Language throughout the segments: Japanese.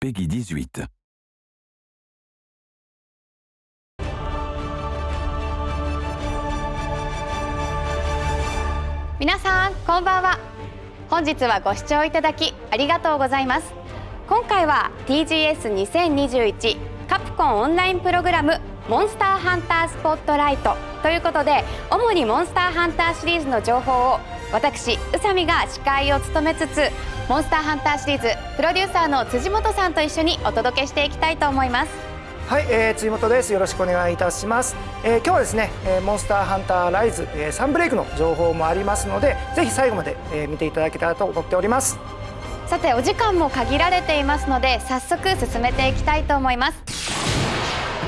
Peggy 18. 皆さんこんばんは本日はご視聴いただきありがとうございます今回は TGS2021 カプコンオンラインプログラムモンスターハンタースポットライトということで主にモンスターハンターシリーズの情報を私宇佐美が司会を務めつつモンスターハンターシリーズプロデューサーの辻本さんと一緒にお届けしていきたいと思いますはい、えー、辻本です。よろしくお願いいたします。えー、今日はですね、えー、モンスターハンターライズ、えー、サンブレイクの情報もありますので、ぜひ最後まで、えー、見ていただけたらと思っております。さて、お時間も限られていますので、早速進めていきたいと思います。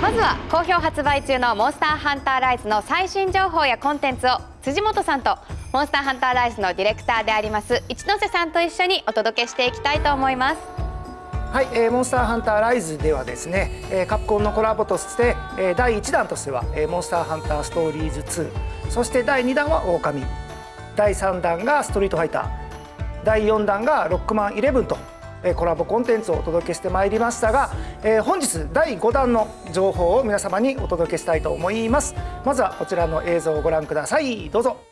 まずは好評発売中のモンスターハンターライズの最新情報やコンテンツを辻本さんとモンスターハンターライズのディレクターであります一ノ瀬さんと一緒にお届けしていきたいと思います。はい、えー、モンスターハンターライズではですね、えー、カプコンのコラボとして、えー、第1弾としては、えー、モンスターハンターストーリーズ2そして第2弾はオオカミ第3弾がストリートファイター第4弾がロックマン11と、えー、コラボコンテンツをお届けしてまいりましたが、えー、本日第5弾の情報を皆様にお届けしたいと思います。まずはこちらの映像をご覧ください。どうぞ。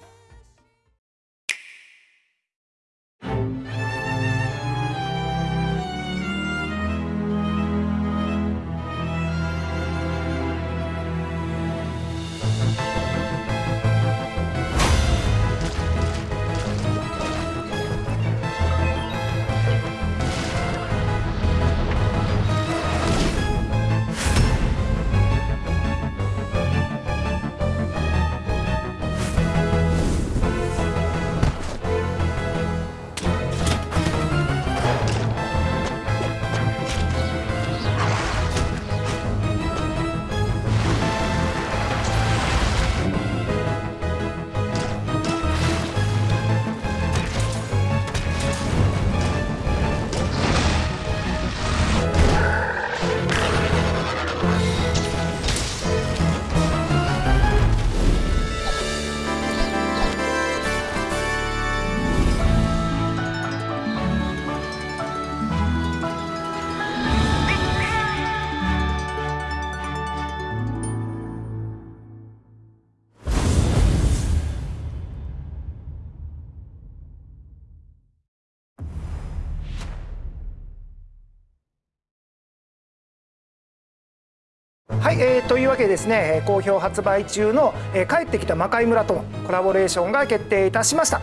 えー、というわけでですね好評発売中の、えー、帰ってきた魔界村とのコラボレーションが決定いたしました。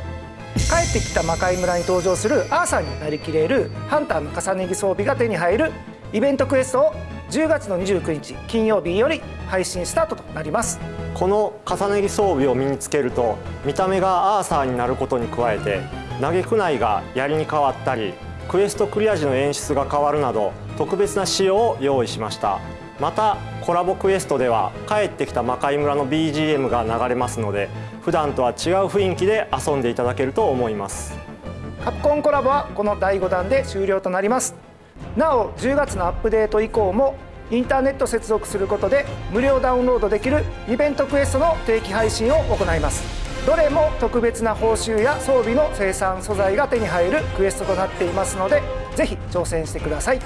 帰ってきた魔界村に登場するアーサーになりきれるハンターの重ね着装備が手に入るイベントクエストを10月の29日金曜日より配信スタートとなります。この重ね着装備を身につけると見た目がアーサーになることに加えて投げくないが槍に変わったりクエストクリア時の演出が変わるなど特別な仕様を用意しました。またコラボクエストでは帰ってきた魔界村の BGM が流れますので普段とは違う雰囲気で遊んでいただけると思います。カプコンコラボはこの第5弾で終了となります。なお10月のアップデート以降もインターネット接続することで無料ダウンロードできるイベントクエストの定期配信を行います。どれも特別な報酬や装備の生産素材が手に入るクエストとなっていますのでぜひ挑戦してください。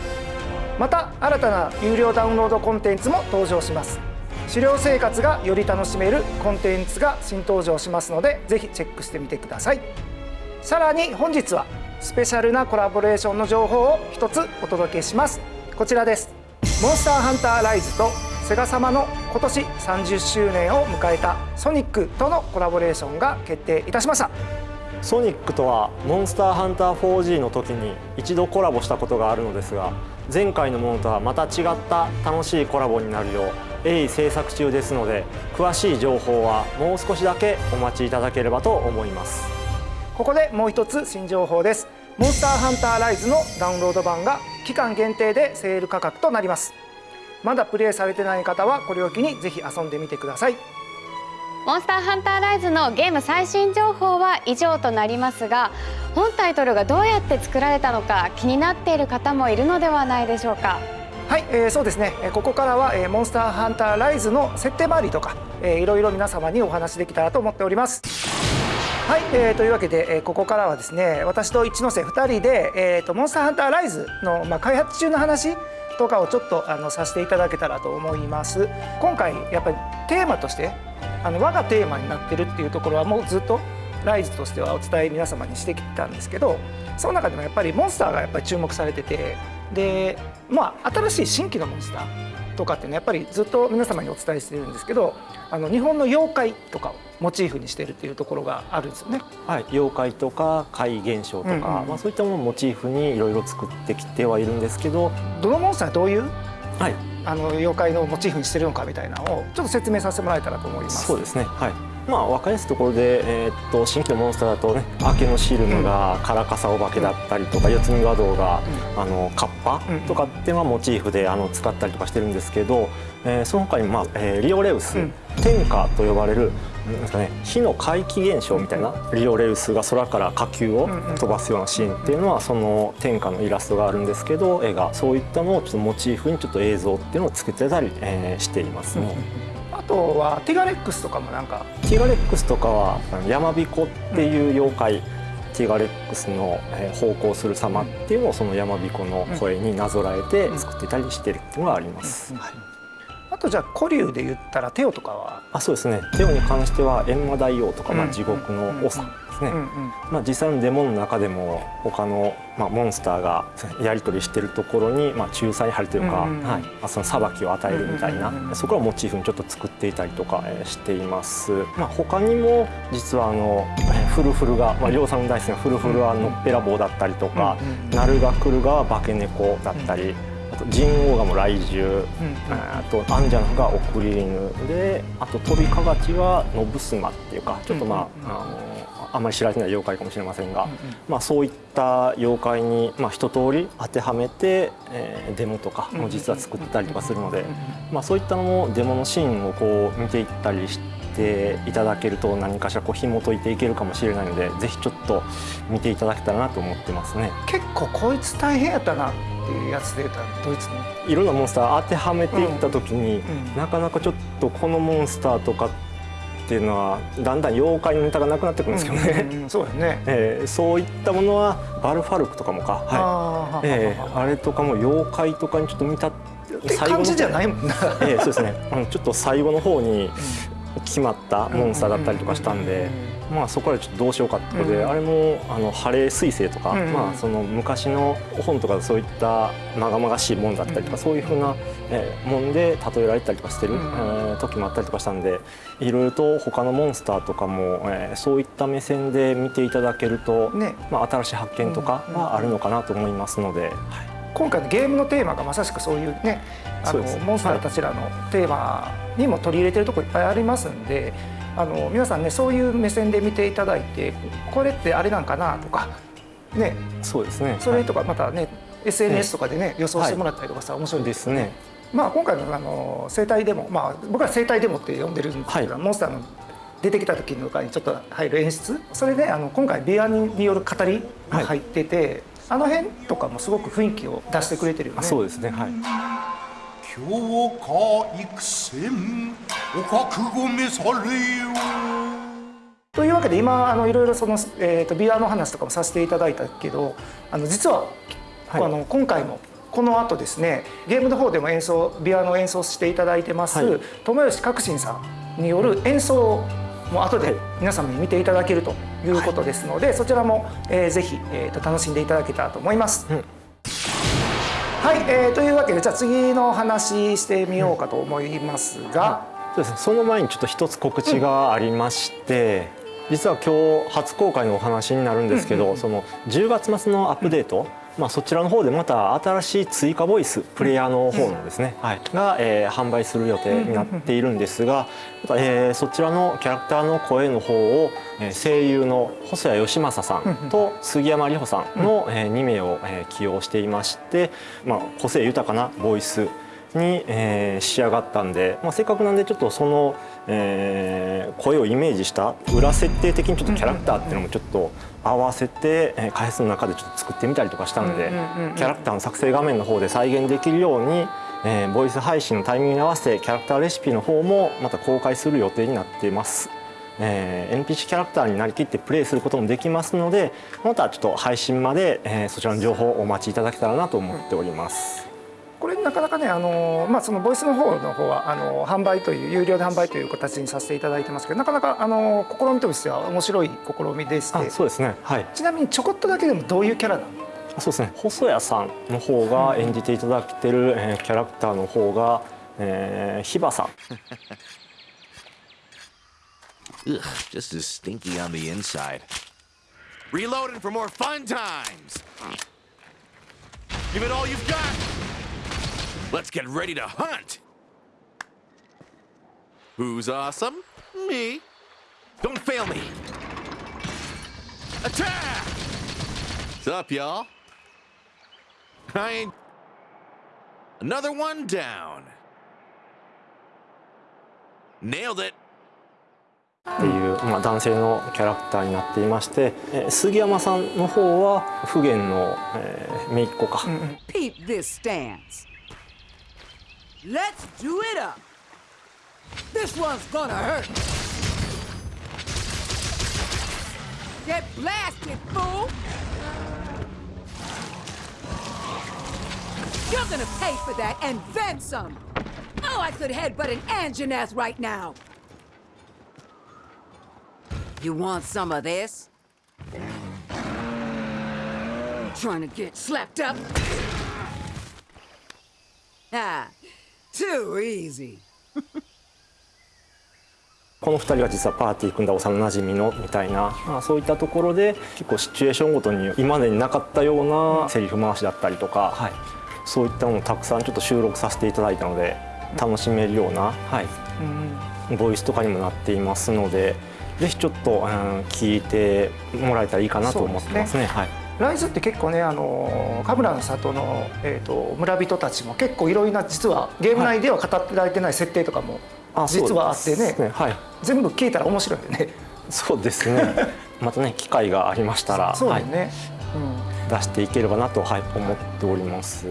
また新たな有料ダウンロードコンテンツも登場します。狩猟生活がより楽しめるコンテンツが新登場しますのでぜひチェックしてみてください。さらに本日はスペシャルなコラボレーションの情報を一つお届けします。こちらです。モンスターハンターライズとセガ様の今年30周年を迎えたソニックとのコラボレーションが決定いたしました。ソニックとはモンスターハンター 4G の時に一度コラボしたことがあるのですが前回のものとはまた違った楽しいコラボになるよう鋭意制作中ですので詳しい情報はもう少しだけお待ちいただければと思います。ここでもう一つ新情報です。モンスターハンターライズのダウンロード版が期間限定でセール価格となります。まだプレイされてない方はこれを機にぜひ遊んでみてください。モンスターハンターライズのゲーム最新情報は以上となりますが本タイトルがどうやって作られたのか気になっている方もいるのではないでしょうか。はい、えー、そうですね。ここからは、えー、モンスターハンターライズの設定周りとか、えー、いろいろ皆様にお話できたらと思っております。はい、えー、というわけで、えーここからはですね私と一ノ瀬2人で、えー、とモンスターハンターライズの、まあ、開発中の話とかをちょっとあのさせていただけたらと思います。今回やっぱりテーマとしてあの我がテーマになってるっていうところはもうずっとライズとしてはお伝え皆様にしてきたんですけどその中でもやっぱりモンスターがやっぱり注目されててでまあ新しい新規のモンスターとかっていうのはやっぱりずっと皆様にお伝えしてるんですけどあの日本の妖怪とかをモチーフにしてるっていうところがあるんですよね。はい、妖怪とか怪現象とか、うんうんうんまあ、そういったものをモチーフにいろいろ作ってきてはいるんですけど、どのモンスターどういう？はい、あの妖怪のモチーフにしてるのかみたいなのをちょっと説明させてもらえたらと思います。そうですね。はい。まあ分かりやすいところで、えーっと新規のモンスターだとね、明けのシルムがカラカサお化けだったりとか、四つ見和道が、あのカッパうんとかっていうのはモチーフであの使ったりとかしてるんですけど、えーその他にまあ、えーリオレウス、うん。天下と呼ばれるですかね火の怪奇現象みたいな、リオレウスが空から火球を飛ばすようなシーンっていうのはその天下のイラストがあるんですけど絵が。そういったのをちょっとモチーフにちょっと映像っていうのを作ってたり、えーしていますね。あとはティガレックスとかもなんかティガレックスとかはあの山彦っていう妖怪、ティガレックスのえー奉公する様っていうのをその山彦の声になぞらえて作ってたりしてるっていうのがあります。はい。あとじゃあ古流で言ったらテオとかは、あそうですね。テオに関しては閻魔大王とか、まあ、うん。地獄の長ですね、うんうん。まあ、実際のデモの中でも他の、まあ、モンスターがやり取りしてるところに、まあ、仲裁張りというか、うんうんうん。はい。まあ、その裁きを与えるみたいな、うんうんうんうんそこらをモチーフにちょっと作っていたりとか、えーしています、まあ、他にも実はあのえーフルフルが、まあ、りょうさんの大好きなフルフルはのっぺらぼうだったりとか、うんうんナルガクルが化け猫だったり、あとジンオウガも雷獣、うんあとアンジャナが送り犬であとトビカガチはノブスマっていうかちょっとまあ,、あのあんまり知られてない妖怪かもしれませんが、まあ、そういった妖怪に、まあ、一通り当てはめて、えーデモとかも実は作ったりとかするので、まあ、そういったのもデモのシーンをこう見ていったりしていただけると何かしらこう紐解いていけるかもしれないのでぜひちょっと見ていただけたらなと思ってますね。結構こいつ大変やったなっていうやつでドイツの？いろんなモンスター当てはめていった時に、うんなかなかちょっとこのモンスターとかっていうのはだんだん妖怪のネタがなくなってくるんですけどね、うんうんうん。そうやね。えーそういったものはバルファルクとかもか、はい。えーあれとかも妖怪とかにちょっと見たって感じじゃないもんな。えーそうですね、うん、ちょっと最後の方に決まったモンスターだったりとかしたんで、まあ、そこからちょっとどうしようかってことで、うんあれもあのハレー彗星とか、うんまあ、その昔の本とかでそういったまがまがしいもんだったりとか、うんそういうふうな、えーもんで例えられたりとかしてる、うんえー時もあったりとかしたんでいろいろと他のモンスターとかも、えーそういった目線で見ていただけると、ね。まあ、新しい発見とかはあるのかなと思いますので。はい。今回のゲームのテーマがまさしくそういうねあのモンスターたちらのテーマにも取り入れてるところいっぱいありますんであの皆さんねそういう目線で見ていただいてこれってあれなんかなとかね。そうですね。それとかまたね SNS とかでね予想してもらったりとかさ面白いでです。すね。ね。まあ今回のあの生態デモまあ僕ら生態デモって呼んでるんですけど、はい。モンスターの出てきた時の中にちょっと入る演出。それであの今回ビアによる語りが入ってて、あの辺とかもすごく雰囲気を出してくれてるよね。あそうですね。はい強化育戦お覚悟召されよというわけで今あのいろいろその、えー、とビアの話とかもさせていただいたけどあの実は、はい。あの今回もこの後ですねゲームの方でも演奏ビアの演奏していただいてます、はい。友吉革新さんによる演奏も後ではい。皆様に見ていただけるということですので、そちらも、えーぜひ、えー、と楽しんでいただけたらと思います。うんはい、えーというわけでじゃあ次の話してみようかと思いますが、そうですね。その前にちょっと一つ告知がありまして、実は今日初公開のお話になるんですけど、その10月末のアップデート、まあ、そちらの方でまた新しい追加ボイスプレイヤーの方のですね、はい、が、えー販売する予定になっているんですが、またえーそちらのキャラクターの声の方を、えー声優の細谷義正さんと杉山里穂さんの、え2名を、えー起用していまして、まあ、個性豊かなボイスに、えー仕上がったんで、まあ、せっかくなんでちょっとその、えー声をイメージした裏設定的にちょっとキャラクターっていうのもちょっと合わせて、えー開発の中でちょっと作ってみたりとかしたんで、キャラクターの作成画面の方で再現できるように、えーボイス配信のタイミングに合わせてキャラクターレシピの方もまた公開する予定になっています。えー、NPC キャラクターになりきってプレイすることもできますのでまたちょっと配信まで、えー、そちらの情報をお待ちいただけたらなと思っております。これなかなかねあの、まあ、そのボイスの方の方はあの販売という有料で販売という形にさせていただいてますけどなかなかあの試みとしては面白い試みでしてそうですね、はい、ちなみにちょこっとだけでもどういうキャラなのそうですね細谷さんの方が演じていただいてる、えー、キャラクターの方が、えー、ヒバさん Ugh, just as stinky on the inside. Reloading for more fun times! Give it all you've got! Let's get ready to hunt! Who's awesome? Me. Don't fail me! Attack! What's up, y'all? I ain't... Another one down. Nailed it! っていう、まあ、男性のキャラクターになっていまして杉山さんの方は普賢の、えー、姪っ子か。Peep this stance. Let's do it up. This one's gonna hurt. Get blasted, fool! You're gonna pay for that and then some. Oh, I could headbutt an Anjaneth right now. You want some of this? Trying to get slapped up? Ah, too easy. この2人が実はパーティー組んだ幼なじみのみたいな、まあ、そういったところで結構シチュエーションごとに今までになかったようなセリフ回しだったりとか、はい、そういったものをたくさんちょっと収録させていただいたので楽しめるような、はい、ボイスとかにもなっていますのでぜひちょっと、うん、聞いてもらえたらいいかなと思ってますね。はいライズって結構ねあの神楽の里の、えーと、村人たちも結構いろいろな実はゲーム内では語ってられてない設定とかも実はあってねね、はい、全部聞いたら面白いよね。そうですね。またね機会がありましたらそうね、はい。うん、出していければなと、はい、思っております。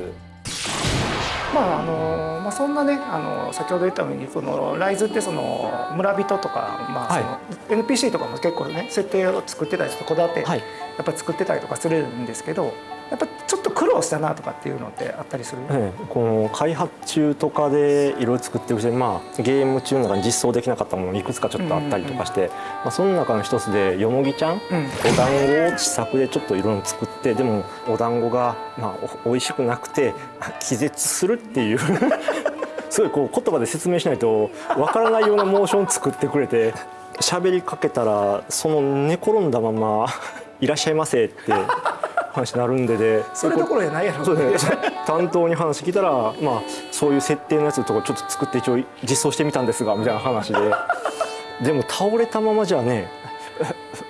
まああのまあ、そんなねあの先ほど言ったようにそのライズってその村人とか、まあその NPC とかも結構ね設定を作ってたりちょっとこだわって、やっぱり作ってたりとかするんですけどやっぱちょっと苦労したなとかっていうのってあったりする、ええ、この開発中とかでいろいろ作ってるうちに、まあ、ゲーム中の中に実装できなかったものいくつかちょっとあったりとかして、うんうんうん、まあ、その中の一つでよもぎちゃん、うん、お団子を試作でちょっといろいろ作ってでもお団子が、まあ、おいしくなくて 気絶するっていう。すごいこう言葉で説明しないとわからないようなモーション作ってくれて喋りかけたらその寝転んだまま「いらっしゃいませ」って話になるんででそれどころじゃないやろ。担当に話聞いたら、まあ、そういう設定のやつとかちょっと作って一応実装してみたんですがみたいな話で。でも倒れたままじゃね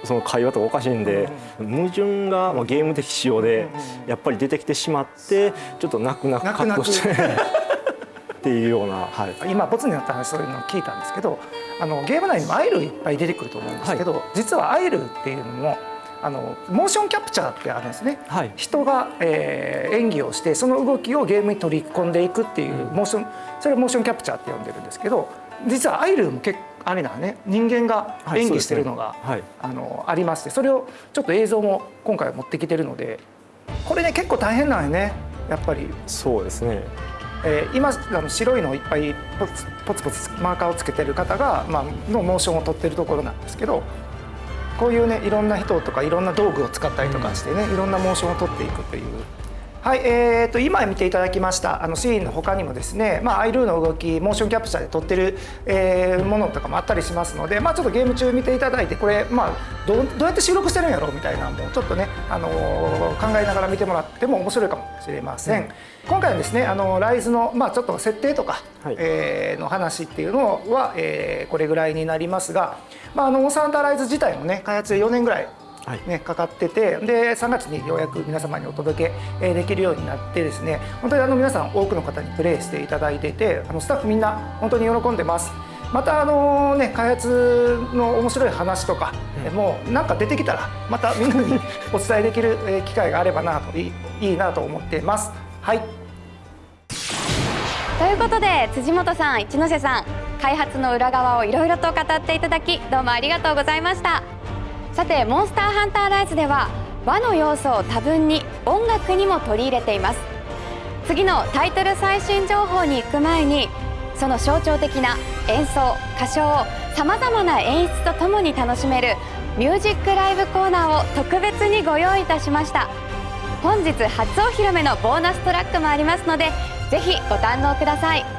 その会話とかおかしいんで矛盾が、まあ、ゲーム的仕様でやっぱり出てきてしまってちょっと泣く泣くカットして。っていうような、はい、今ボツになった話そういうのを聞いたんですけどあのゲーム内にもアイルいっぱい出てくると思うんですけど、はい、実はアイルっていうのもあのモーションキャプチャーってあるんですね、はい、人が、えー、演技をしてその動きをゲームに取り込んでいくっていうモーション、それをモーションキャプチャーって呼んでるんですけど実はアイルも結構あれだね。人間が演技してるのが、はいね。はい、あのありましてそれをちょっと映像も今回持ってきてるのでこれね結構大変なんよね。やっぱり。そうですね。えー、今あの白いのをいっぱいポツポツポツマーカーをつけてる方が、まあのモーションを撮ってるところなんですけどこういうねいろんな人とかいろんな道具を使ったりとかしてね、いろんなモーションを取っていくという。はい、えーと、今見ていただきましたあのシーンの他にもですね、まあ、アイルーの動きモーションキャプチャーで撮ってる、えー、ものとかもあったりしますので、まあ、ちょっとゲーム中見ていただいてこれ、まあ、どどうやって収録してるんやろうみたいなのもちょっとね、あのー、考えながら見てもらっても面白いかもしれません。うん、今回はですねあのライズの、まあ、ちょっと設定とか、はい、えー、の話っていうのは、えー、これぐらいになりますが、まあ、あのモンスターライズ自体もね開発4年ぐらいね、はい、かかっててで3月にようやく皆様にお届けできるようになってですね本当にあの皆さん多くの方にプレイしていただいていてあのスタッフみんな本当に喜んでます。またあのね開発の面白い話とか、うん、もうなんか出てきたらまたみんなに お伝えできる機会があればなといいなと思っています。はいということで辻本さん一ノ瀬さん開発の裏側をいろいろと語っていただきどうもありがとうございました。さてモンスターハンターライズでは和の要素を多分に音楽にも取り入れています。次のタイトル最新情報に行く前にその象徴的な演奏歌唱をさまざまな演出とともに楽しめるミュージックライブコーナーを特別にご用意いたしました。本日初お披露目のボーナストラックもありますのでぜひご堪能ください。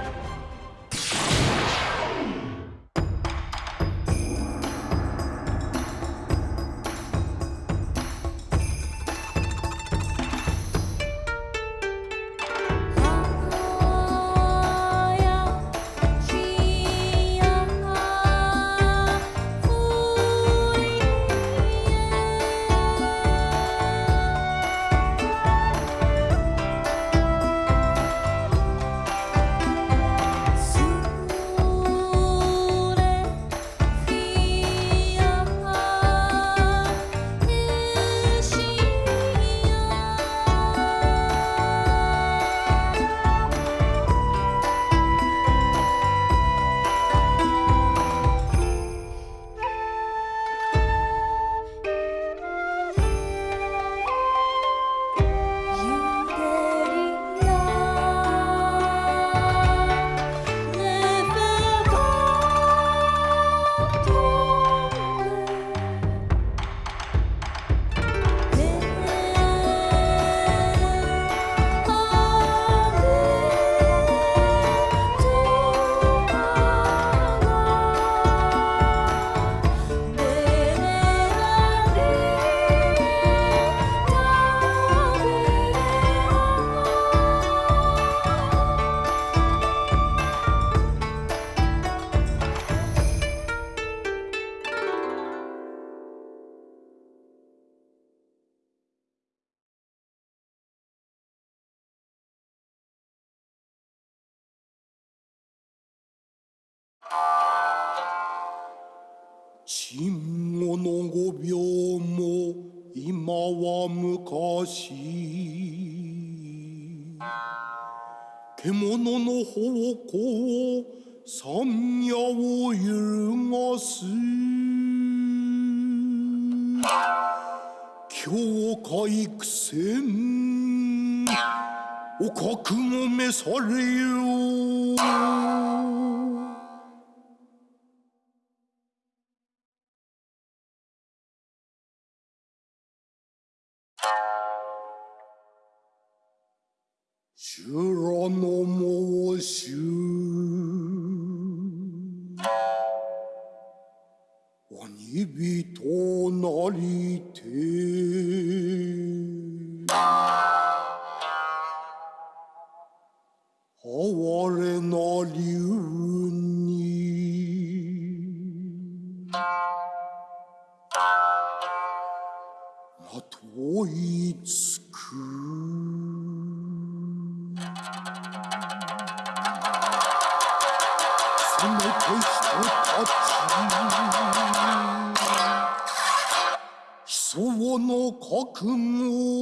ほの方向山野を揺るがす教会苦戦お覚悟めされよ人たち悲壮の覚悟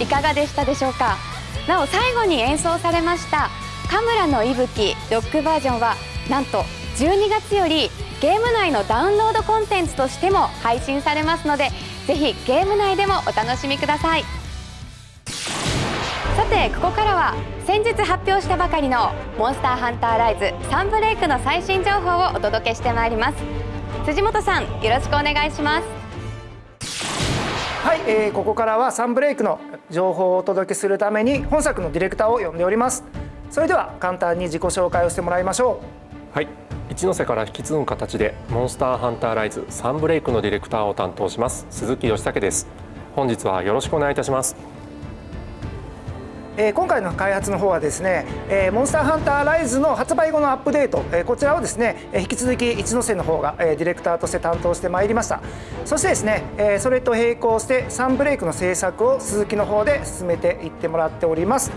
いかがでしたでしょうか？なお最後に演奏されました「カムラの息吹ロックバージョンは」なんと12月よりゲーム内のダウンロードコンテンツとしても配信されますのでぜひゲーム内でもお楽しみください。さてここからは先日発表したばかりの「モンスターハンターライズサンブレイク」の最新情報をお届けしてまいります。辻本さんよろしくお願いします。はい、えー、ここからはサンブレイクの情報をお届けするために本作のディレクターを呼んでおります。それでは簡単に自己紹介をしてもらいましょう。はい一ノ瀬から引き継ぐ形でモンスターハンターライズサンブレイクのディレクターを担当します鈴木義武です。本日はよろしくお願いいたします。え、今回の開発の方はですね、え、モンスターハンターライズの発売後のアップデート、え、こちらをですね、え、引き続き一ノ瀬の方が、え、ディレクターとして担当してまいりました。そしてですね、え、それと並行してサンブレイクの制作を鈴木の方で進めていってもらっております。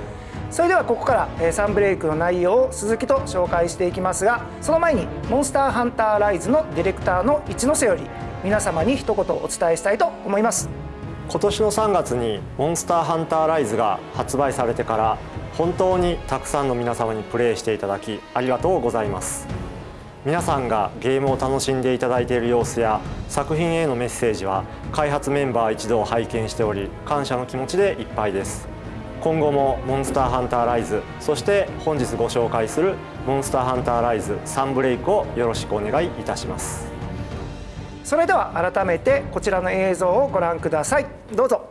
それではここから、えー、サンブレイクの内容を鈴木と紹介していきますがその前にモンスターハンターライズのディレクターの一ノ瀬より皆様に一言お伝えしたいと思います。今年の3月にモンスターハンターライズが発売されてから本当にたくさんの皆様にプレイしていただきありがとうございます。皆さんがゲームを楽しんでいただいている様子や作品へのメッセージは開発メンバー一同拝見しており感謝の気持ちでいっぱいです。今後もモンスターハンターライズそして本日ご紹介するモンスターハンターライズサンブレイクをよろしくお願いいたします。それでは改めてこちらの映像をご覧ください。どうぞ。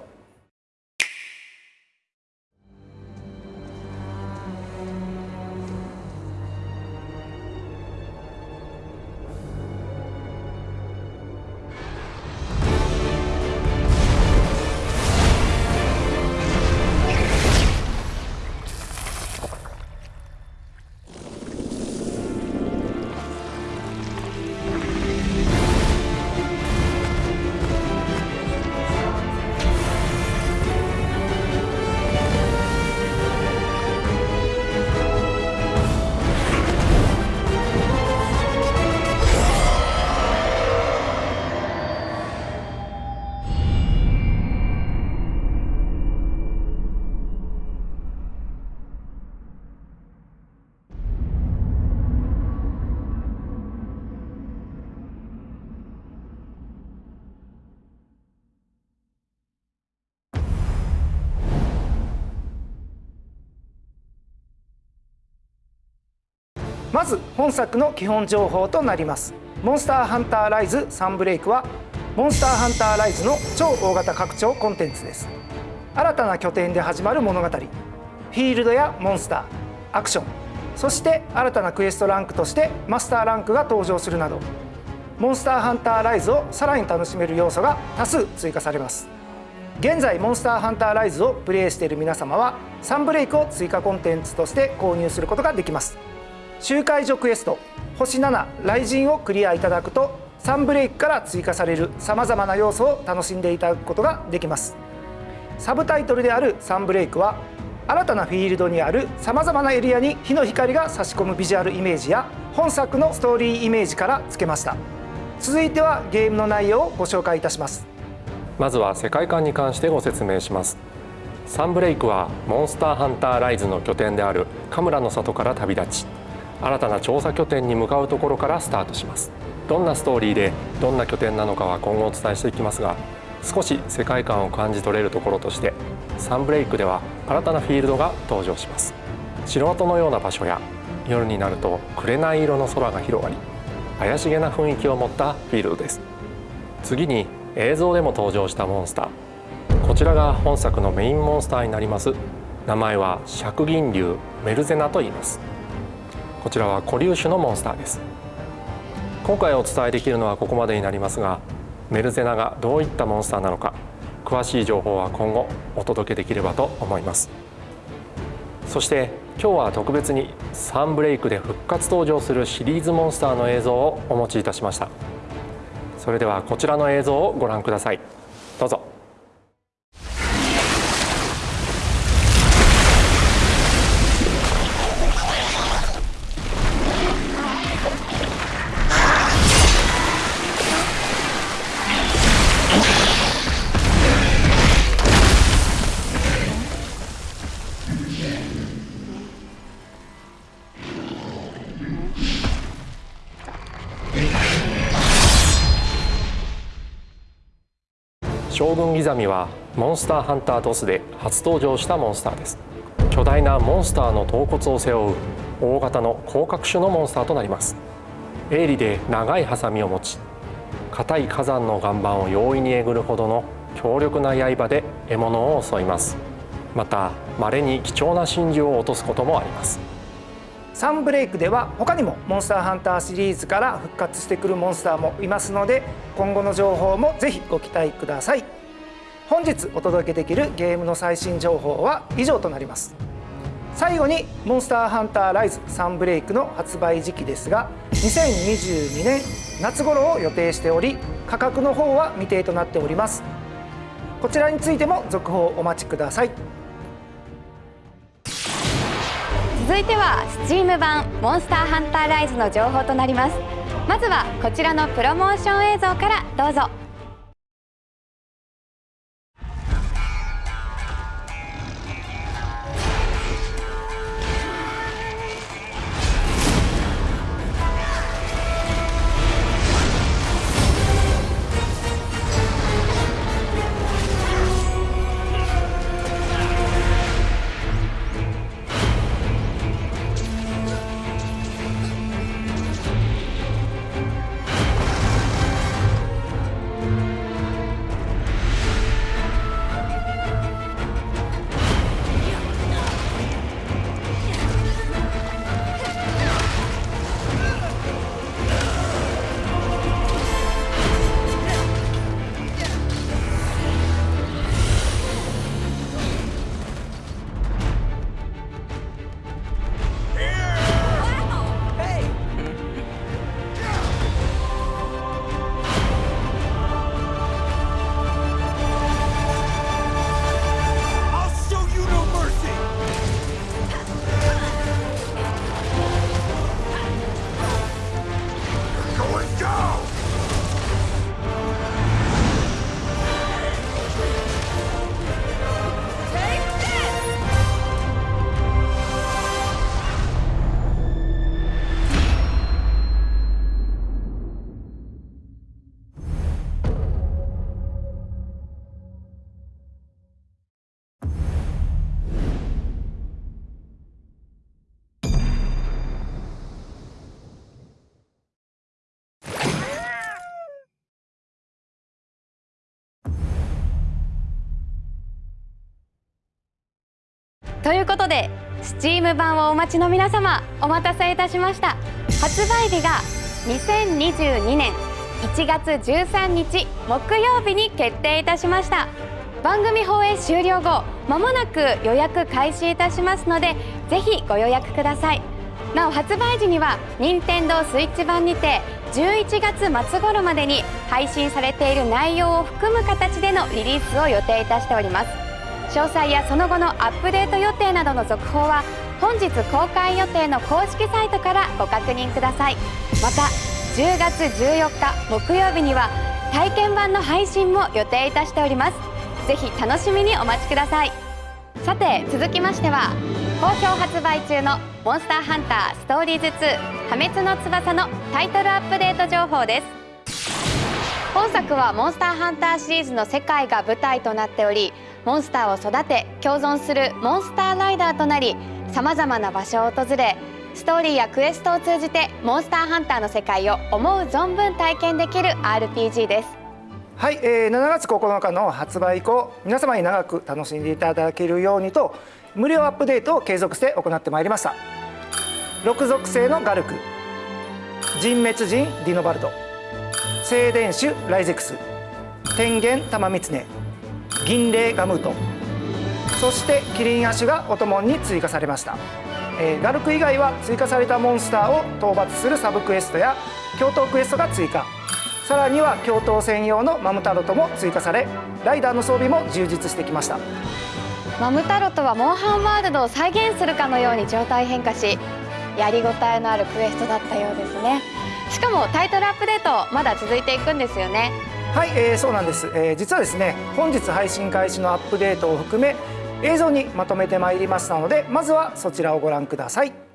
本作の基本情報となります。モンスターハンターライズサンブレイクはモンスターハンターライズの超大型拡張コンテンツです。新たな拠点で始まる物語。フィールドやモンスターアクション。そして新たなクエストランクとしてマスターランクが登場するなどモンスターハンターライズをさらに楽しめる要素が多数追加されます。現在モンスターハンターライズをプレイしている皆様はサンブレイクを追加コンテンツとして購入することができます。周回所クエスト星7雷神をクリアいただくとサブレイクから追加されるさまざまな要素を楽しんでいただくことができます。サブタイトルであるサンブレイクは新たなフィールドにあるさまざまなエリアに日の光が差し込むビジュアルイメージや本作のストーリーイメージから付けました。続いてはゲームの内容をご紹介いたします。まずは世界観に関してご説明します。サンブレイクはモンスターハンターライズの拠点であるカムラの里から旅立ち。新たな調査拠点に向かうところからスタートします。どんなストーリーでどんな拠点なのかは今後お伝えしていきますが少し世界観を感じ取れるところとしてサンブレイクでは新たなフィールドが登場します。城跡のような場所や夜になると紅色の空が広がり怪しげな雰囲気を持ったフィールドです。次に映像でも登場したモンスター。こちらが本作のメインモンスターになります。名前は釈銀竜メルゼナと言います。こちらは固粒種のモンスターです。今回お伝えできるのはここまでになりますがメルゼナがどういったモンスターなのか詳しい情報は今後お届けできればと思います。そして今日は特別にサンブレイクで復活登場するシリーズモンスターの映像をお持ちいたしました。それではこちらの映像をご覧ください。どうぞ。将軍ギザミはモンスターハンタードスで初登場したモンスターです。巨大なモンスターの頭骨を背負う大型の広角種のモンスターとなります。鋭利で長いハサミを持ち硬い火山の岩盤を容易にえぐるほどの強力な刃で獲物を襲います。また稀に貴重な真珠を落とすこともあります。サンブレイクでは他にもモンスターハンターシリーズから復活してくるモンスターもいますので今後の情報もぜひご期待ください。本日お届けできるゲームの最新情報は以上となります。最後にモンスターハンターライズサンブレイクの発売時期ですが2022年夏頃を予定しており価格の方は未定となっております。こちらについても続報お待ちください。続いては Steam 版モンスターハンターライズの情報となります。まずはこちらのプロモーション映像からどうぞ。ということで Steam 版をお待ちの皆様お待たせいたしました。発売日が2022年1月13日木曜日に決定いたしました。番組放映終了後まもなく予約開始いたしますのでぜひご予約ください。なお発売時には任天堂スイッチ版にて11月末頃までに配信されている内容を含む形でのリリースを予定いたしております。詳細やその後のアップデート予定などの続報は本日公開予定の公式サイトからご確認ください。また10月14日木曜日には体験版の配信も予定いたしております。ぜひ楽しみにお待ちください。さて続きましては好評発売中の「モンスターハンターストーリーズ2破滅の翼」のタイトルアップデート情報です。本作はモンスターハンターシリーズの世界が舞台となっておりモンスターを育て共存するモンスターライダーとなりさまざまな場所を訪れストーリーやクエストを通じてモンスターハンターの世界を思う存分体験できる RPG です。はい、えー、7月9日の発売以降皆様に長く楽しんでいただけるようにと無料アップデートを継続して行ってまいりました。6属性のガルク人滅人ディノバルド静電種ライゼクス天元玉狐銀霊ガムートそしてキリンアシュがお供に追加されました、えー、ガルク以外は追加されたモンスターを討伐するサブクエストや共闘クエストが追加。さらには共闘専用のマムタロトも追加されライダーの装備も充実してきました。マムタロトはモンハンワールドを再現するかのように状態変化しやりごたえのあるクエストだったようですね。しかもタイトルアップデートまだ続いていくんですよね。はい、えー、そうなんです、えー、実はですね本日配信開始のアップデートを含め映像にまとめてまいりましたのでまずはそちらをご覧ください。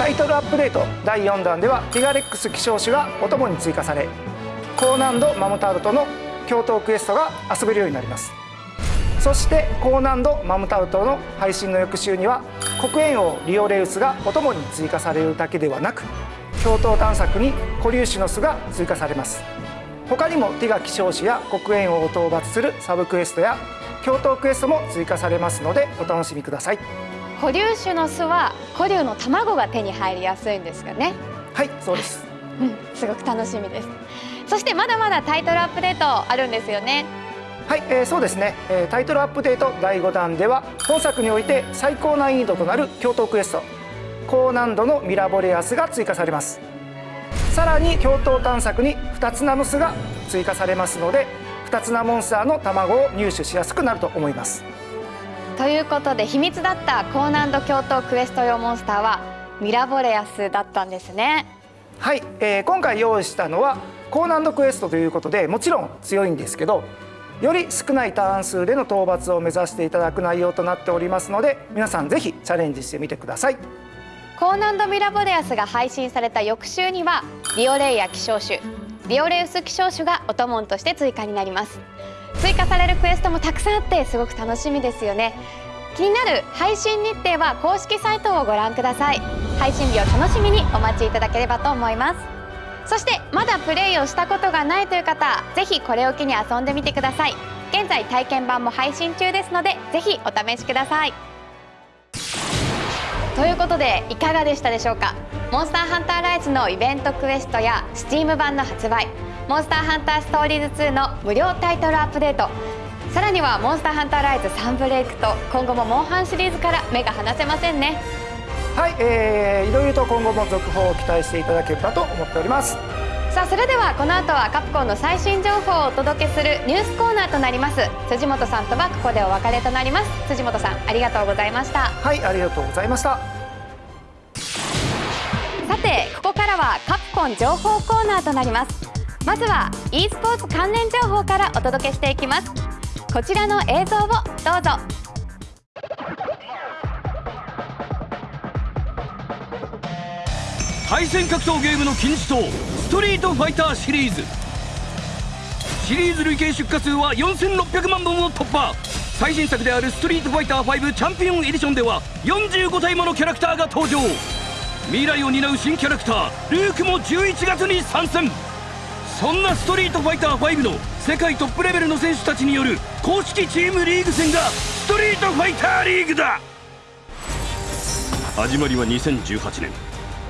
タイトルアップデート。第4弾ではティガレックス希少種がお供に追加され高難度マムタルトの共闘クエストが遊べるようになります。そして高難度マムタルトの配信の翌週には黒煙王リオレウスがお供に追加されるだけではなく共闘探索に固粒子の巣が追加されます。他にもティガ希少種や黒煙王を討伐するサブクエストや共闘クエストも追加されますのでお楽しみください。固粒種の巣は固粒の卵が手に入りやすいんですよね。はいそうです。うんすごく楽しみです。そしてまだまだタイトルアップデートあるんですよね。はい、えー、そうですね、えー、タイトルアップデート第5弾では本作において最高難易度となる共闘クエスト高難度のミラボレアスが追加されます。さらに共闘探索に2つナノスが追加されますので2つなモンスターの卵を入手しやすくなると思いますということで秘密だった高難度共闘クエスト用モンスターはミラボレアスだったんですね。はい、えー、今回用意したのは高難度クエストということでもちろん強いんですけどより少ないターン数での討伐を目指していただく内容となっておりますので皆さんぜひチャレンジしてみてください。高難度ミラボレアスが配信された翌週にはリオレイヤ希少種リオレウス希少種がお供として追加になります追加されるクエストもたくさんあってすごく楽しみですよね。気になる配信日程は公式サイトをご覧ください。配信日を楽しみにお待ちいただければと思います。そしてまだプレイをしたことがないという方ぜひこれを機に遊んでみてください。現在体験版も配信中ですのでぜひお試しください。ということでいかがでしたでしょうか？モンスターハンターライズのイベントクエストや Steam 版の発売。モンスターハンターストーリーズ2の無料タイトルアップデート。さらにはモンスターハンターライズサンブレイクと今後もモンハンシリーズから目が離せませんね。はい、えー、いろいろと今後も続報を期待していただければと思っております。さあそれではこの後はカプコンの最新情報をお届けするニュースコーナーとなります。辻本さんとはここでお別れとなります。辻本さんありがとうございました。はいありがとうございました。さてここからはカプコン情報コーナーとなりますまずは e スポーツ関連情報からお届けしていきます。こちらの映像をどうぞ。対戦格闘ゲームの金字塔ストリートファイターシリーズ。シリーズ累計出荷数は4600万本を突破。最新作であるストリートファイター5チャンピオンエディションでは45体ものキャラクターが登場。未来を担う新キャラクタールークも11月に参戦。そんなストリートファイター5の世界トップレベルの選手たちによる公式チームリーグ戦がストリートファイターリーグだ。始まりは2018年。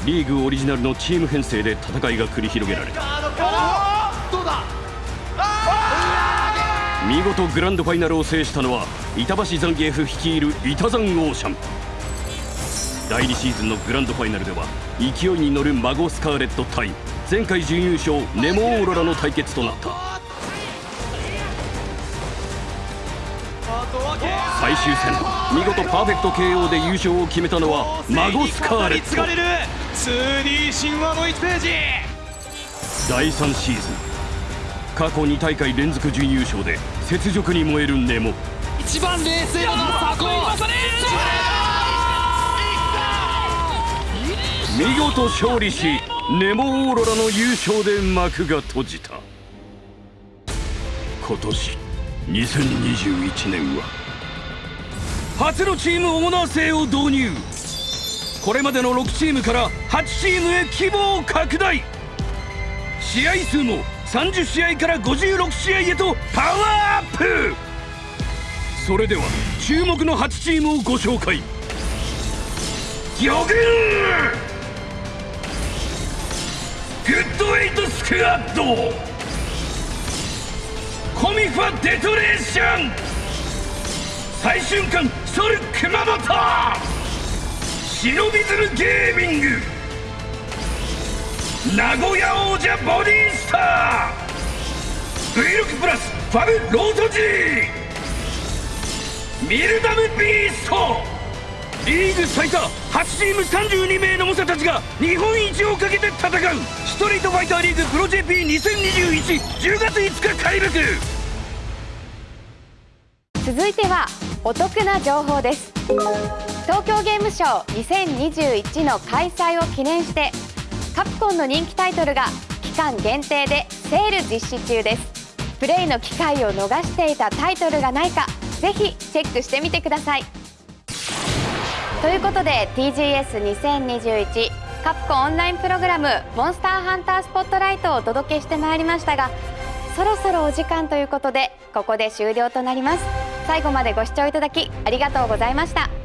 リーグオリジナルのチーム編成で戦いが繰り広げられた。見事グランドファイナルを制したのは板橋ザンギエフ率いる板ザンオーシャン。第2シーズンのグランドファイナルでは勢いに乗るマゴスカーレット対前回準優勝ネモオーロラの対決となった。最終戦見事パーフェクト KO で優勝を決めたのはマゴスカーレット。2D 神話の1ページ。第3シーズン過去2大会連続準優勝で雪辱に燃えるネモ。一番冷静なサコ見事勝利しネモオーロラの優勝で幕が閉じた。今年2021年は初のチームオーナー制を導入。これまでの6チームから8チームへ規模を拡大。試合数も30試合から56試合へとパワーアップ。それでは注目の8チームをご紹介。魚群ッドエイトスクワッドコミファデトレーション。最瞬間ソル熊本忍びズルゲーミング。名古屋王者ボディースター。V6 プラスファブロート G ミルダムビースト。リーグ最多8チーム32名の猛者たちが日本一をかけて戦う。ストリートファイターリーグプロ JP202110 月5日開幕。続いてはお得な情報です。東京ゲームショウ2021の開催を記念してカプコンの人気タイトルが期間限定でセール実施中です。プレイの機会を逃していたタイトルがないかぜひチェックしてみてください。ということで TGS2021 カプコンオンラインプログラム「モンスターハンタースポットライト」をお届けしてまいりましたがそろそろお時間ということでここで終了となります。最後までご視聴いただきありがとうございました。